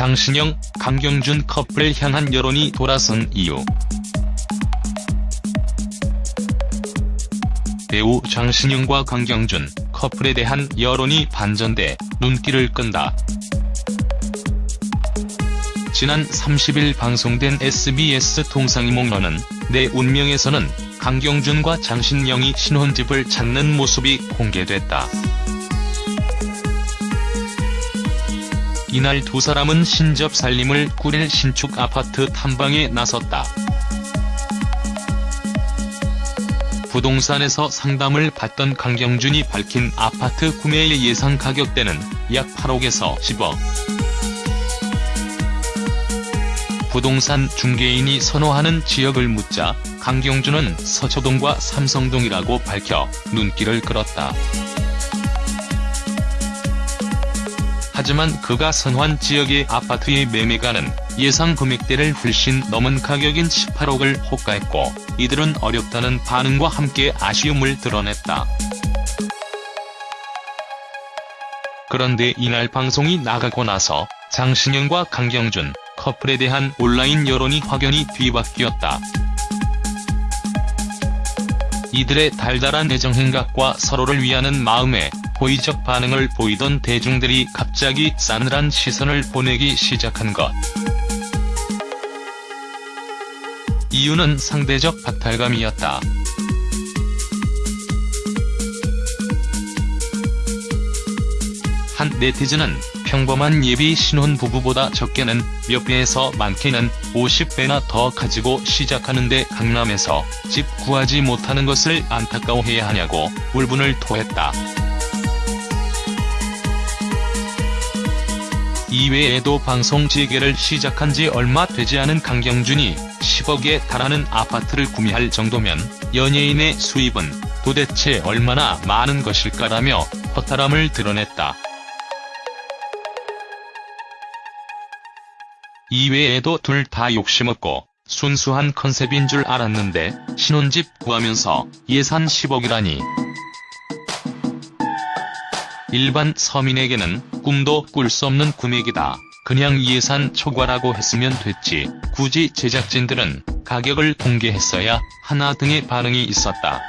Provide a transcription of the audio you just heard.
장신영, 강경준 커플을 향한 여론이 돌아선 이유. 배우 장신영과 강경준 커플에 대한 여론이 반전돼 눈길을 끈다. 지난 30일 방송된 SBS 동상이몽러는 내 운명에서는 강경준과 장신영이 신혼집을 찾는 모습이 공개됐다. 이날 두 사람은 신접 살림을 꾸릴 신축 아파트 탐방에 나섰다. 부동산에서 상담을 받던 강경준이 밝힌 아파트 구매의 예상 가격대는 약 8억에서 10억. 부동산 중개인이 선호하는 지역을 묻자 강경준은 서초동과 삼성동이라고 밝혀 눈길을 끌었다. 하지만 그가 선호한 지역의 아파트의 매매가는 예상 금액대를 훨씬 넘은 가격인 18억을 호가했고 이들은 어렵다는 반응과 함께 아쉬움을 드러냈다. 그런데 이날 방송이 나가고 나서 장신영과 강경준 커플에 대한 온라인 여론이 확연히 뒤바뀌었다. 이들의 달달한 애정 행각과 서로를 위하는 마음에 호의적 반응을 보이던 대중들이 갑자기 싸늘한 시선을 보내기 시작한 것. 이유는 상대적 박탈감이었다. 한 네티즌은 평범한 예비 신혼 부부보다 적게는 몇 배에서 많게는 50배나 더 가지고 시작하는데 강남에서 집 구하지 못하는 것을 안타까워해야 하냐고 울분을 토했다. 이외에도 방송 재개를 시작한 지 얼마 되지 않은 강경준이 10억에 달하는 아파트를 구매할 정도면 연예인의 수입은 도대체 얼마나 많은 것일까라며 허탈함을 드러냈다. 이외에도 둘 다 욕심없고 순수한 컨셉인 줄 알았는데 신혼집 구하면서 예산 10억이라니. 일반 서민에게는 꿈도 꿀 수 없는 금액이다. 그냥 예산 초과라고 했으면 됐지. 굳이 제작진들은 가격을 공개했어야 하나 등의 반응이 있었다.